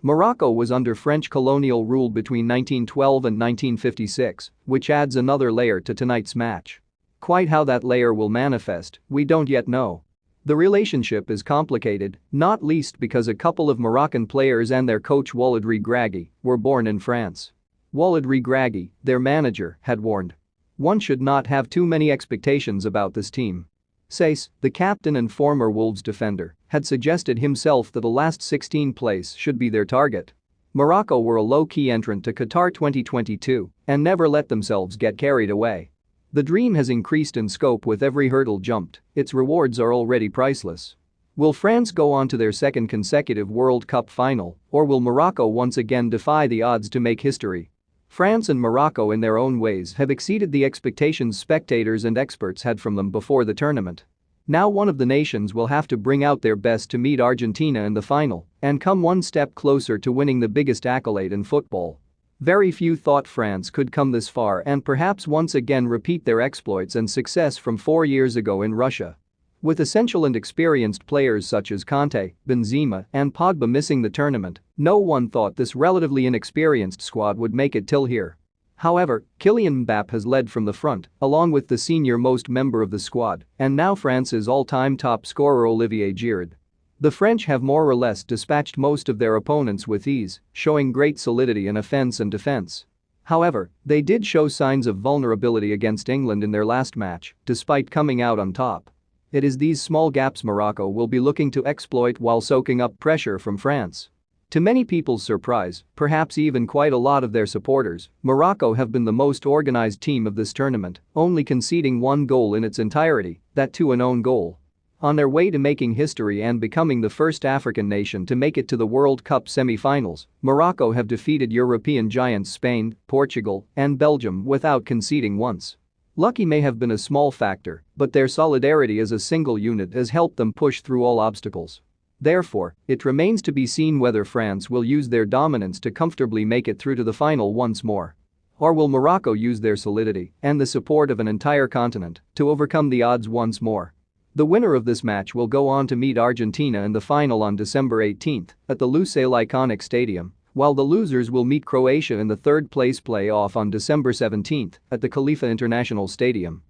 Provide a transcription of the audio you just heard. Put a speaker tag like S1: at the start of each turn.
S1: Morocco was under French colonial rule between 1912 and 1956, which adds another layer to tonight's match. Quite how that layer will manifest, we don't yet know. The relationship is complicated, not least because a couple of Moroccan players and their coach Walid Regragui were born in France. Walid Regragui, their manager, had warned. One should not have too many expectations about this team. Saïss, the captain and former Wolves defender, had suggested himself that the last 16 place should be their target. Morocco were a low-key entrant to Qatar 2022 and never let themselves get carried away. The dream has increased in scope with every hurdle jumped, its rewards are already priceless. Will France go on to their second consecutive World Cup final, or will Morocco once again defy the odds to make history? France and Morocco in their own ways have exceeded the expectations spectators and experts had from them before the tournament. Now one of the nations will have to bring out their best to meet Argentina in the final and come one step closer to winning the biggest accolade in football. Very few thought France could come this far and perhaps once again repeat their exploits and success from four years ago in Russia. With essential and experienced players such as Kanté, Benzema and Pogba missing the tournament, no one thought this relatively inexperienced squad would make it till here. However, Kylian Mbappe has led from the front, along with the senior-most member of the squad, and now France's all-time top scorer Olivier Giroud. The French have more or less dispatched most of their opponents with ease, showing great solidity in offense and defense. However, they did show signs of vulnerability against England in their last match, despite coming out on top. It is these small gaps Morocco will be looking to exploit while soaking up pressure from France. To many people's surprise, perhaps even quite a lot of their supporters, Morocco have been the most organized team of this tournament, only conceding one goal in its entirety, that to an own goal. On their way to making history and becoming the first African nation to make it to the World Cup semi-finals, Morocco have defeated European giants Spain, Portugal, and Belgium without conceding once. Lucky may have been a small factor, but their solidarity as a single unit has helped them push through all obstacles. Therefore, it remains to be seen whether France will use their dominance to comfortably make it through to the final once more. Or will Morocco use their solidity and the support of an entire continent to overcome the odds once more? The winner of this match will go on to meet Argentina in the final on December 18 at the Lusail Iconic Stadium while the losers will meet Croatia in the third-place play-off on December 17 at the Khalifa International Stadium.